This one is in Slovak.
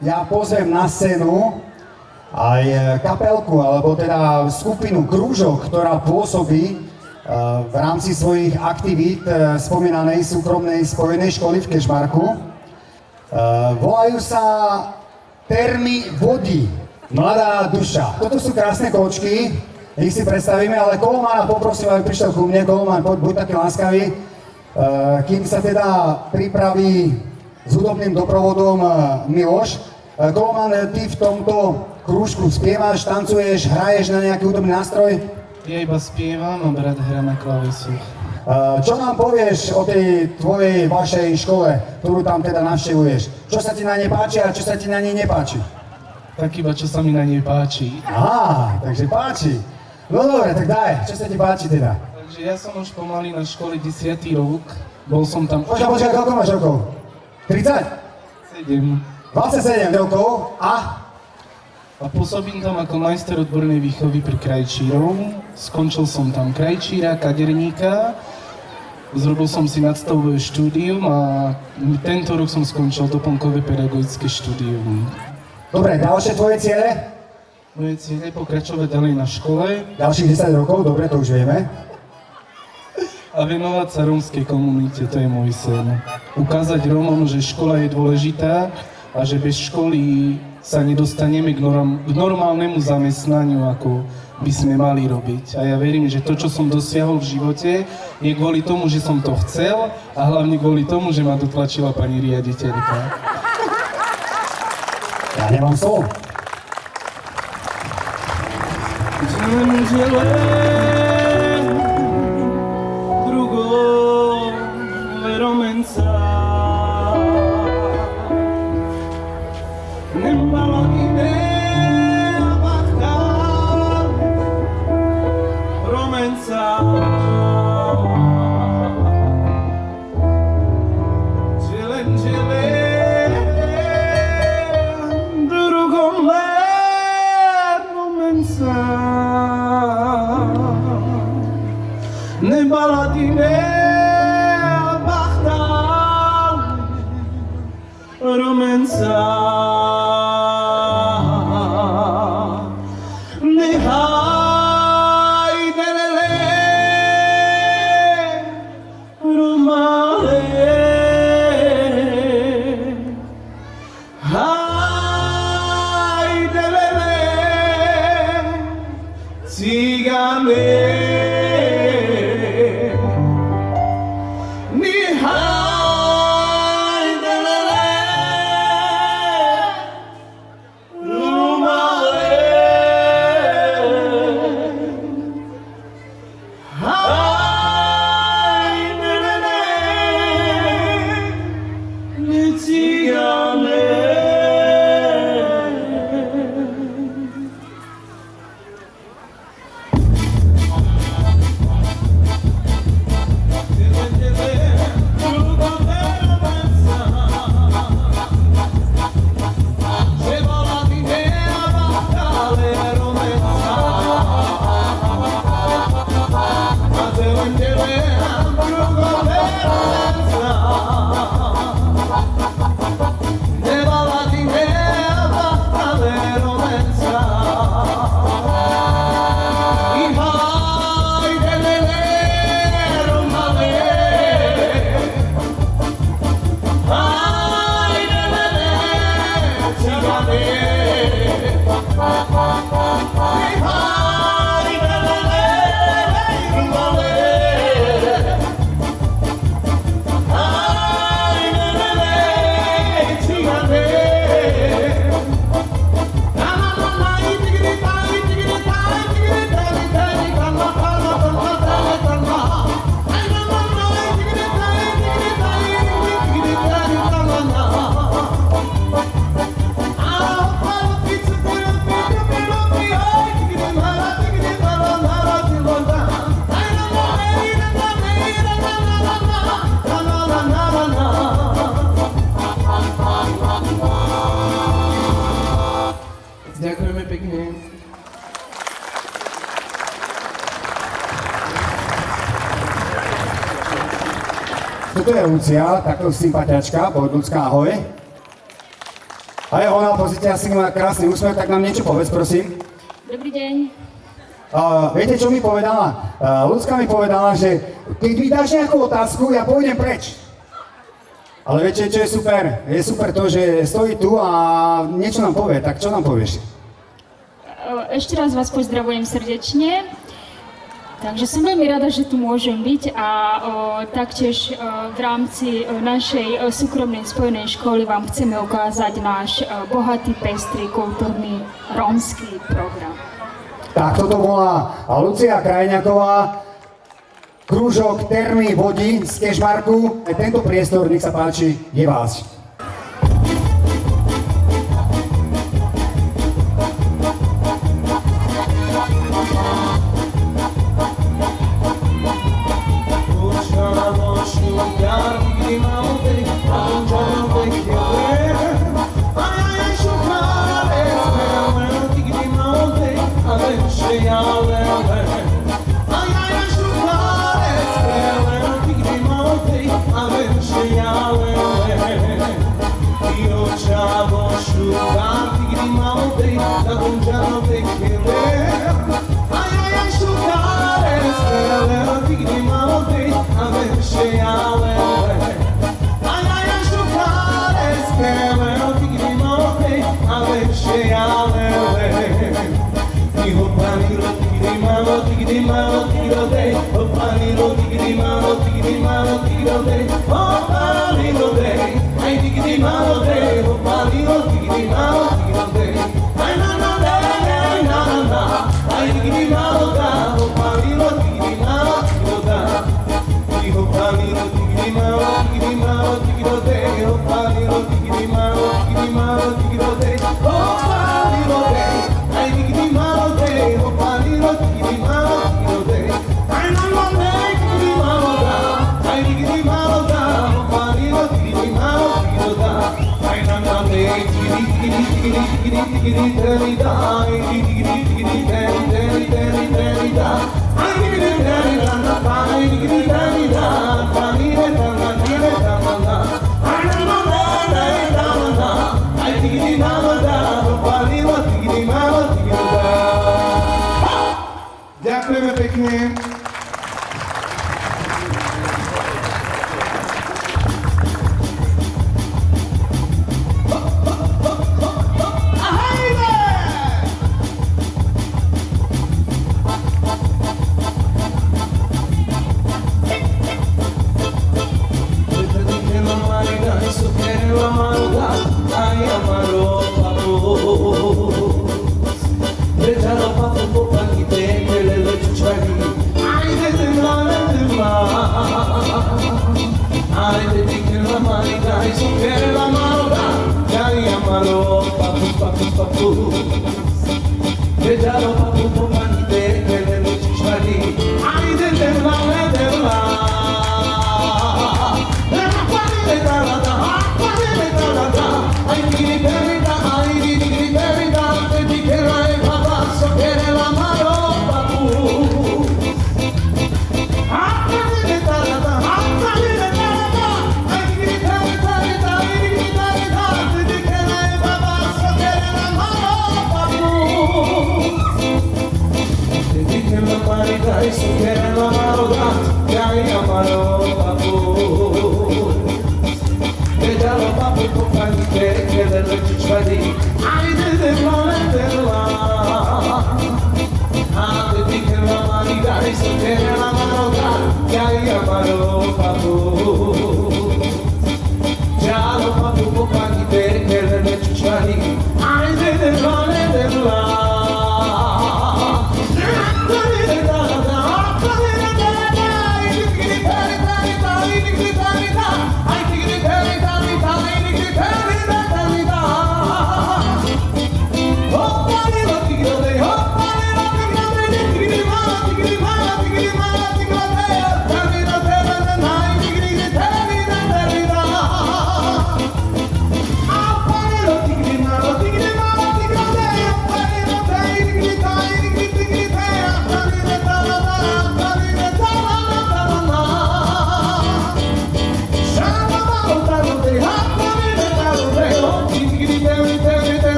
ja pozvem na scénu aj e, kapelku, alebo teda skupinu Krúžok, ktorá pôsobí e, v rámci svojich aktivít e, spomínanej súkromnej spojenej školy v Kešmarku. Volajú sa Termy vody, mladá duša. Toto sú krásne kočky, ich si predstavíme, ale Kolomana poprosím, aby prišiel ku mne. Koloman, poď, buď taký láskavý. Kým sa teda pripraví s hudobným doprovodom Miloš, Golman, ty v tomto krúžku spievaš, tancuješ, hraješ na nejaký hudobný nástroj? Ja iba spievam a brat hra na klavisu. E, čo nám povieš o tej tvojej, vašej škole, ktorú tam teda navštevuješ? Čo sa ti na nej páči a čo sa ti na nej nepáči? Tak iba čo sa mi na nej páči. Á, takže páči. No dobre, tak daj, čo sa ti páči teda? Takže ja som už pomaly na škole 10. rok. Bol som tam... Počkaj, počkaj, koľko máš rokov? 30? 7. 27 rokov a? A pôsobím tam ako majster odbornej výchovy pri krajčírov. Skončil som tam krajčíra, kaderníka, zrobil som si nadstavové štúdium a tento rok som skončil doplnkové pedagogické štúdium. Dobre, ďalšie tvoje ciele? Moje ciele je pokračovať ďalej na škole. Ďalších 10 rokov, dobre, to už vieme. A venovať sa rómskej komunite, to je môj sen. Ukázať Rómom, že škola je dôležitá, a že bez školy sa nedostaneme k, norm- k normálnemu zamestnaniu, ako by sme mali robiť. A ja verím, že to, čo som dosiahol v živote, je kvôli tomu, že som to chcel a hlavne kvôli tomu, že ma dotlačila pani riaditeľka. Ja nemám slovo. Drugo, veromenca. be Toto je Lucia, takto sympatiačka, Bodnúcka, ahoj. A je ona, pozrite, asi má krásny úsmev, tak nám niečo povedz, prosím. Dobrý deň. Uh, viete, čo mi povedala? Uh, Ľudská mi povedala, že keď mi dáš nejakú otázku, ja pôjdem preč. Ale viete, čo je super? Je super to, že stojí tu a niečo nám povie. Tak čo nám povieš? Ešte raz vás pozdravujem srdečne. Takže som veľmi rada, že tu môžem byť a o, taktiež o, v rámci o, našej o, súkromnej spojenej školy vám chceme ukázať náš o, bohatý, pestrý, kultúrny, rómsky program. Tak toto bola Lucia Krajňaková, krúžok Termy vody z Kešmarku. Tento priestor, nech sa páči, je váš. Oh, pani ro tikidi ma ro tikidi digiri, digiri, digiri,